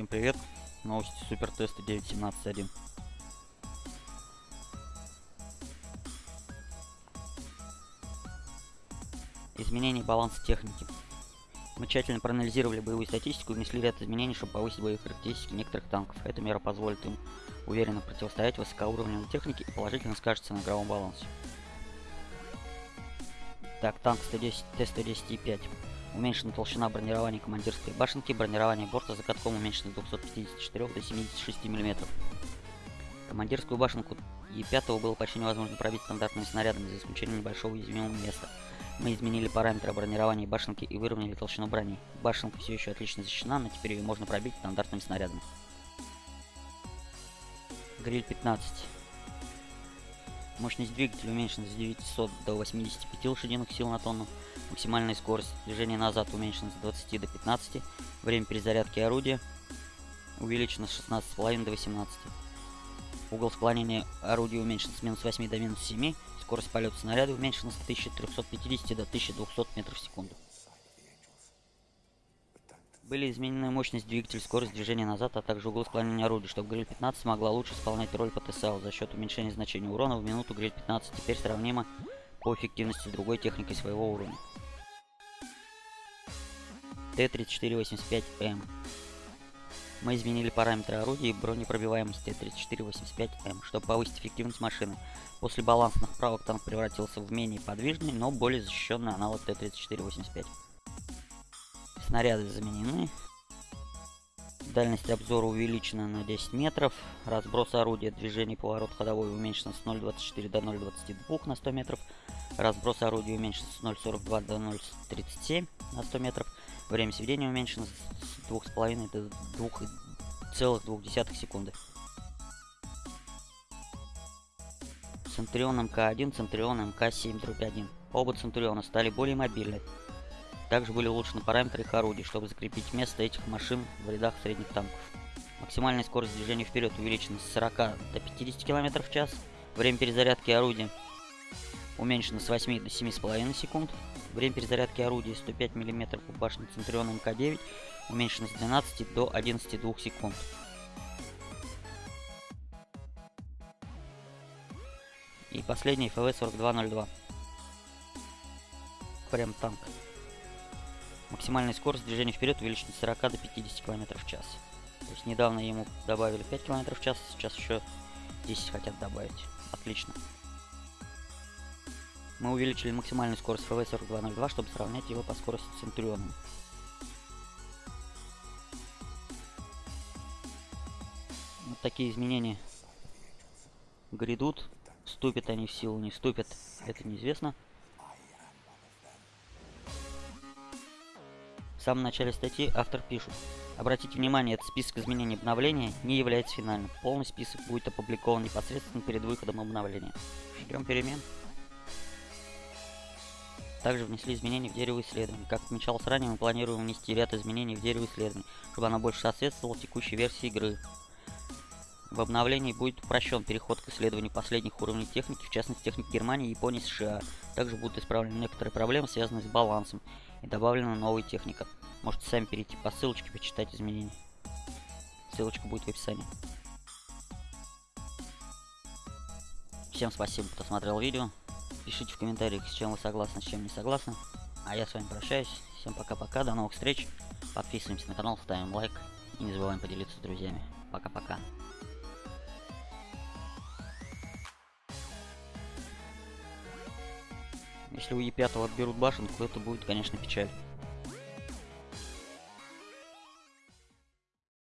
привет! Новости супер теста 9.17.1. Изменение баланса техники. Мы тщательно проанализировали боевую статистику и внесли ряд изменений, чтобы повысить боевые характеристики некоторых танков. Эта мера позволит им уверенно противостоять высокоуровневой технике и положительно скажется на игровом балансе. Так, танк 110, Т-110И5. Уменьшена толщина бронирования командирской башенки, бронирование борта за катком уменьшено с 254 до 76 мм. Командирскую башенку Е5 было почти невозможно пробить стандартными снарядами, за исключением небольшого уязвимого места. Мы изменили параметры бронирования башенки и выровняли толщину брони. Башенка все еще отлично защищена, но теперь ее можно пробить стандартными снарядами. Гриль 15. Мощность двигателя уменьшена с 900 до 85 лошадиных сил на тонну. Максимальная скорость движения назад уменьшена с 20 до 15. Время перезарядки орудия увеличено с 16,5 до 18. Угол склонения орудия уменьшен с минус 8 до минус 7. Скорость полета снаряда уменьшена с 1350 до 1200 метров в секунду. Были изменены мощность двигателя, скорость движения назад, а также угол склонения орудия, чтобы Гриль 15 могла лучше исполнять роль ПТСЛ за счет уменьшения значения урона в минуту Гриль 15 теперь сравнима по эффективности другой техникой своего уровня. Т-3485М. Мы изменили параметры орудия и бронепробиваемость Т-3485М, чтобы повысить эффективность машины. После балансных правок танк превратился в менее подвижный, но более защищенный аналог Т-3485. Снаряды заменены. Дальность обзора увеличена на 10 метров. Разброс орудия, движение поворот ходовой уменьшен с 0.24 до 0.22 на 100 метров. Разброс орудия уменьшен с 0.42 до 0.37 на 100 метров. Время сведения уменьшено с 2,5 до 2,2 секунды. Центурион МК-1, Центурион МК-7-1. Оба Центуриона стали более мобильны. Также были улучшены параметры их орудий, чтобы закрепить место этих машин в рядах средних танков. Максимальная скорость движения вперед увеличена с 40 до 50 км в час. Время перезарядки орудия уменьшено с 8 до 7,5 секунд. Время перезарядки орудия 105 мм по башне Центуриона МК-9 уменьшено с 12 до 11,2 секунд. И последний ФВ-4202. Прям танк. Максимальная скорость движения вперед увеличена с 40 до 50 км в час. То есть недавно ему добавили 5 км в час, сейчас еще 10 хотят добавить. Отлично. Мы увеличили максимальную скорость FV4202, чтобы сравнять его по скорости с Центурионом. Вот такие изменения грядут. Вступят они в силу, не вступят, это неизвестно. В самом начале статьи автор пишет. Обратите внимание, этот список изменений обновления не является финальным. Полный список будет опубликован непосредственно перед выходом обновления. Ждем перемен. Также внесли изменения в дерево исследований. Как отмечалось ранее, мы планируем внести ряд изменений в дерево исследований, чтобы оно больше соответствовало текущей версии игры. В обновлении будет упрощен переход к исследованию последних уровней техники, в частности техник Германии, Японии, США. Также будут исправлены некоторые проблемы, связанные с балансом, и добавлена новая техника. Можете сами перейти по ссылочке почитать изменения. Ссылочка будет в описании. Всем спасибо, кто смотрел видео. Пишите в комментариях, с чем вы согласны, с чем не согласны. А я с вами прощаюсь. Всем пока-пока, до новых встреч. Подписываемся на канал, ставим лайк. И не забываем поделиться с друзьями. Пока-пока. Если у Е5 отберут башенку, это будет, конечно, печаль.